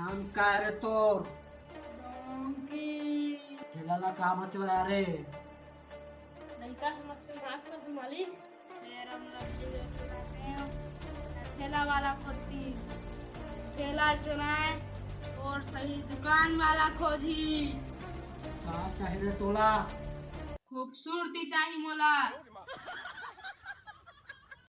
नाम का रे तोर डोंकी ठेलाला का बता रे लड़का समझ के माफ़ कर दो मालिक मेरा मतलब ये चुनाते हैं ठेला वाला खोती ठेला चुनाए और सही दुकान वाला खोजी का चाहिए तोला खूबसूरती चाहिए मोला